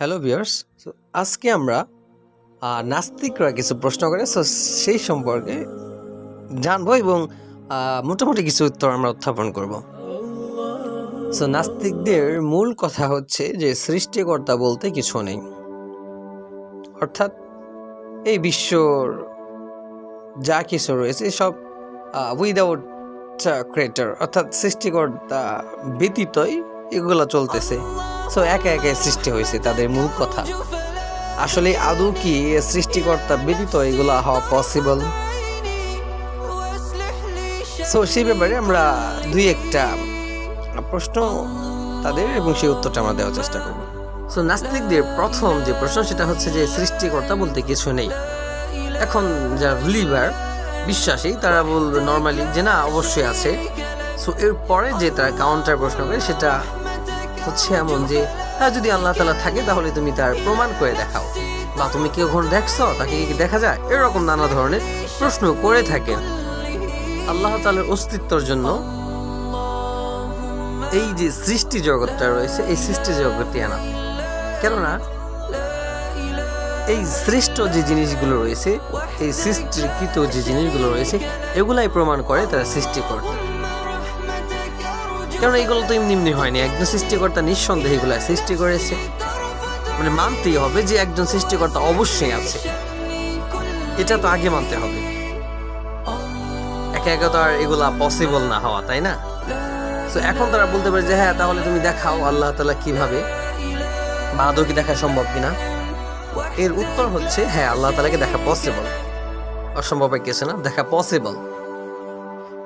Hello viewers so আজকে আমরা নাস্তিকরা কিছু প্রশ্ন করে সো সেই সম্পর্কে জানব এবং মোটামুটি কিছু উত্তর আমরা উত্থাপন করব। সো নাস্তিকদের মূল কথা হচ্ছে যে, সৃষ্টিকর্তা বলতে কিছু নেই। অর্থাৎ, এই বিশ্বর যা কিছু রয়েছে, সব উইদাউট ক্রিয়েটর অর্থাৎ সৃষ্টিকর্তা ব্যতীতই এগুলো চলতেছে। সো একে একে সৃষ্টি হয়েছে তাদের মূল কথা। আসলে আদৌ কি সৃষ্টিকর্তা ব্যতীত এগুলা হওয়া পসিবল সো সেই ব্যাপারে আমরা দুই একটা প্রশ্ন তাদের এবং সেই উত্তরটা আমরা দেওয়ার চেষ্টা করব। সো নাস্তিকদের প্রথম যে প্রশ্ন সেটা হচ্ছে যে সৃষ্টিকর্তা বলতে কিছু নেই। এখন যারা বিলিভার বিশ্বাসী, তারা বলবে নর্মালি যে না, অবশ্যই আছে। সো এরপরে যে তারা কাউন্টার প্রশ্ন করে সেটা হচ্ছে এমন যে হ্যাঁ যদি আল্লাহ তালা থাকে, তাহলে তুমি তার প্রমাণ করে দেখাও। বা, তুমি কি কখন দেখছ? তাকে কি দেখা যায়? এরকম নানা ধরনের প্রশ্ন করে থাকেন। আল্লাহ তালার অস্তিত্বর জন্য এই যে সৃষ্টি জগৎটা রয়েছে, এই সৃষ্টি জগৎটি আনা। কেননা, এই শ্রেষ্ঠ যে জিনিসগুলো রয়েছে, এই সৃষ্টিকৃত যে জিনিসগুলো রয়েছে, এগুলাই প্রমাণ করে তারা সৃষ্টিকর্তা কারণ এগুলো তো এমনি এমনি হয়নি। একজন সৃষ্টিকর্তা নিঃসন্দেহে এগুলো সৃষ্টি করেছে। মানে মানতেই হবে যে একজন সৃষ্টিকর্তা অবশ্যই আছে। এটা তো আগে মানতে হবে। একে একে তো আর এগুলা পসিবল না হওয়া, তাই না? তো এখন তারা বলতে পারে যে হ্যাঁ তাহলে তুমি দেখাও আল্লাহ তালা কীভাবে বা আদৌ কি দেখা সম্ভব কিনা? এর উত্তর হচ্ছে হ্যাঁ আল্লাহ তালাকে দেখা পসিবল অসম্ভব কিছু না? দেখা পসিবল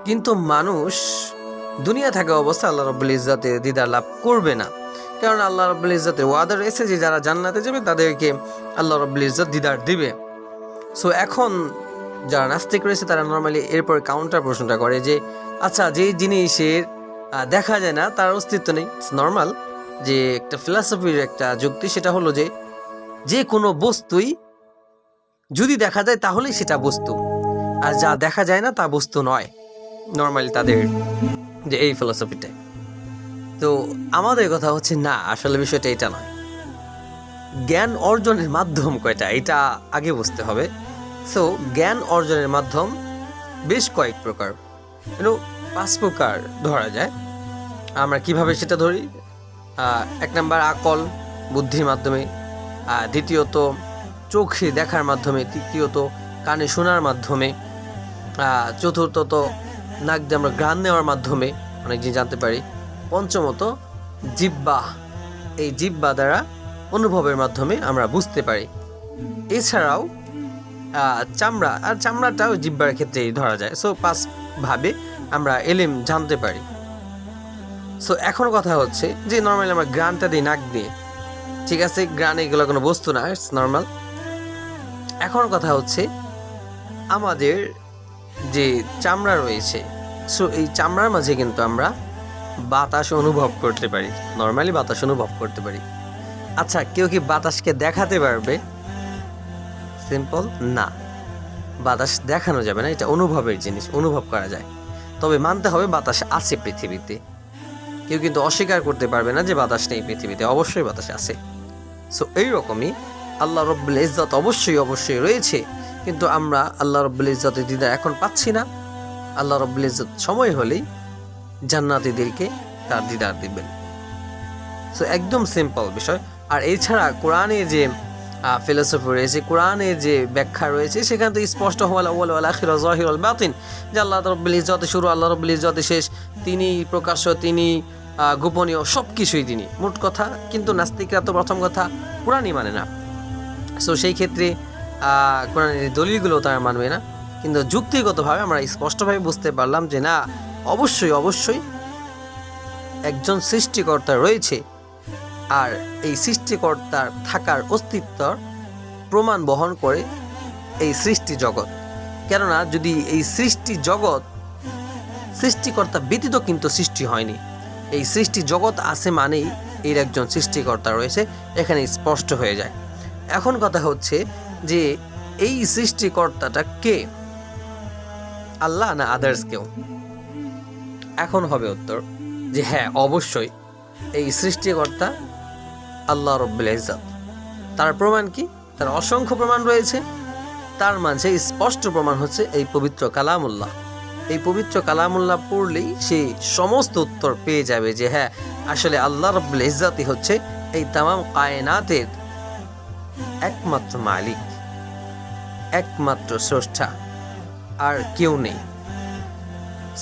কিন্তু মানুষ দুনিয়া থাকা অবস্থা আল্লাহ রব্বুল ইজ্জাতের দিদার লাভ করবে না। কারণ আল্লাহ রব্বুল ইজ্জাতের ওয়াদা রয়েছে যে যারা জান্নাতে যাবে তাদেরকে আল্লাহ রব্বুল ইজ্জত দিদার দিবে। সো এখন যারা নাস্তিক রয়েছে, তারা নর্মালি এরপর কাউন্টার প্রশ্নটা করে যে আচ্ছা যেই জিনিসের দেখা যায় না, তার অস্তিত্ব নেই। ইটস নর্মাল যে একটা ফিলসফির একটা যুক্তি, সেটা হলো যে যে কোনো বস্তুই যদি দেখা যায়, তাহলেই সেটা বস্তু। আর যা দেখা যায় না, তা বস্তু নয়। নর্মালি তাদের যে এই ফিলসফিটাই। তো আমাদের কথা হচ্ছে, না, আসলে বিষয়টা এটা নয়। জ্ঞান অর্জনের মাধ্যম কয়টা, এটা আগে বুঝতে হবে। সো জ্ঞান অর্জনের মাধ্যম বেশ কয়েক প্রকার। পাঁচ প্রকার ধরা যায়। আমরা কীভাবে সেটা ধরি? এক নাম্বার, আকল, বুদ্ধির মাধ্যমে। দ্বিতীয়ত, চোখে দেখার মাধ্যমে। তৃতীয়ত, কানে শোনার মাধ্যমে। চতুর্থত নাক দিয়ে আমরা গ্রান নেওয়ার মাধ্যমে অনেক জিনিস জানতে পারি, পঞ্চমত জিব্বা। এই জিব্বা দ্বারা অনুভবের মাধ্যমে আমরা বুঝতে পারি। এছাড়াও চামড়া, আর চামড়াটাও জিব্বার ক্ষেত্রেই ধরা যায়। সো পাঁচ ভাবে আমরা এলিম জানতে পারি। সো এখন কথা হচ্ছে যে নর্মালি আমরা গ্রানটা দিই নাক দিয়ে। ঠিক আছে, গ্রান এগুলো কোনো বস্তু না ইটস নর্মাল এখন কথা হচ্ছে, আমাদের যে চামড়া রয়েছে। সো এই চামড়ার মাঝে কিন্তু আমরা বাতাস অনুভব করতে পারি। নর্মালি বাতাস অনুভব করতে পারি। আচ্ছা কেউ কি বাতাসকে দেখাতে পারবে? সিম্পল না। বাতাস দেখানো যাবে না, এটা অনুভবের জিনিস, অনুভব করা যায়। তবে মানতে হবে বাতাস আছে পৃথিবীতে। কেউ কিন্তু অস্বীকার করতে পারবে না যে বাতাস নেই পৃথিবীতে, অবশ্যই বাতাস আছে। সো এইরকমই আল্লাহ রব্বুল ইজ্জত অবশ্যই অবশ্যই রয়েছে। কিন্তু আমরা আল্লাহ রব্বুল ইজ্জতের দিদার এখন পাচ্ছি না। আল্লাহ রব্বুল ইজ্জত সময় হলেই জান্নাতীদেরকে তার দিদার দিবেন। সো একদম সিম্পল বিষয়। আর এছাড়া কোরআনের যে ফিলোসফি রয়েছে, কোরআনের যে ব্যাখ্যা রয়েছে, সেখান থেকে স্পষ্ট হওয়াল বাতিন। যে আল্লাহ রব্বুল ইজ্জতে শুরু, আল্লাহ রব্বুল ইজ্জতে শেষ, তিনি প্রকাশ্য, তিনি গোপনীয় সব কিছুই তিনি। মোট কথা, কিন্তু নাস্তিকরা তো প্রথম কথা কোরআনই মানে না। সো সেই ক্ষেত্রে কোরআনের দলিলগুলো তারা মানবে না। কিন্তু যুক্তিগতভাবে আমরা স্পষ্টভাবে বুঝতে পারলাম যে না, অবশ্যই অবশ্যই একজন সৃষ্টিকর্তা রয়েছে। আর এই সৃষ্টিকর্তার থাকার অস্তিত্বর প্রমাণ বহন করে এই সৃষ্টি জগৎ। কেননা, যদি এই সৃষ্টি জগৎ সৃষ্টিকর্তা ব্যতীত কিন্তু সৃষ্টি হয়নি। এই সৃষ্টি জগৎ আছে মানেই এর একজন সৃষ্টিকর্তা রয়েছে, এখানে স্পষ্ট হয়ে যায়। এখন কথা হচ্ছে যে এই সৃষ্টিকর্তাটা কে? আল্লাহ না আদার্স কেউ? এখন হবে উত্তর যে হ্যাঁ অবশ্যই এই সৃষ্টিকর্তা আল্লাহ রব্বুল ইজ্জত। তার প্রমাণ কি? তার অসংখ্য প্রমাণ রয়েছে। তার মাঝে স্পষ্ট প্রমাণ হচ্ছে এই পবিত্র কালামুল্লাহ। এই পবিত্র কালামুল্লাহ পড়লেই সে সমস্ত উত্তর পেয়ে যাবে যে হ্যাঁ আসলে আল্লাহ রব্বুল ইজ্জাতি হচ্ছে এই তামাম কায়নাতের একমাত্র মালিক, একমাত্র স্রষ্টা, আর কেউ নেই।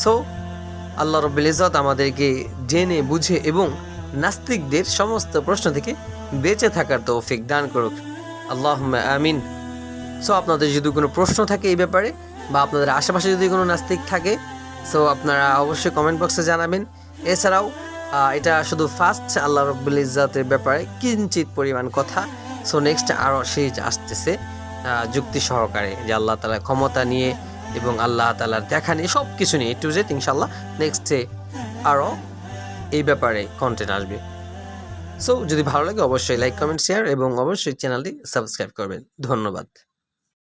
সো আল্লাহ রব্বুল ইজ্জত আমাদেরকে জেনে, বুঝে এবং নাস্তিকদের সমস্ত প্রশ্ন থেকে বেঁচে থাকার তৌফিক দান করুক। আল্লাহ আমিন। সো আপনাদের যদি কোনো প্রশ্ন থাকে এই ব্যাপারে বা আপনাদের আশেপাশে যদি কোনো নাস্তিক থাকে সো আপনারা অবশ্যই কমেন্ট বক্সে জানাবেন। এছাড়াও এটা শুধু ফার্স্ট আল্লাহ রব্বুল ইজ্জাতের ব্যাপারে কিঞ্চিত পরিমাণ কথা। সো নেক্সট আরও সিরিজ আসতেছে যুক্তি সহকারে, যে আল্লাহ তালার ক্ষমতা নিয়ে এবং আল্লাহ তালার দেখা নিয়ে সব কিছু নিয়ে টু জেড ইনশাল্লাহ নেক্সটে আরও এই ব্যাপারে কন্টেন্ট আসবে। সো যদি ভালো লাগে, অবশ্যই লাইক কমেন্ট শেয়ার এবং অবশ্যই চ্যানেলটি সাবস্ক্রাইব করবেন। ধন্যবাদ।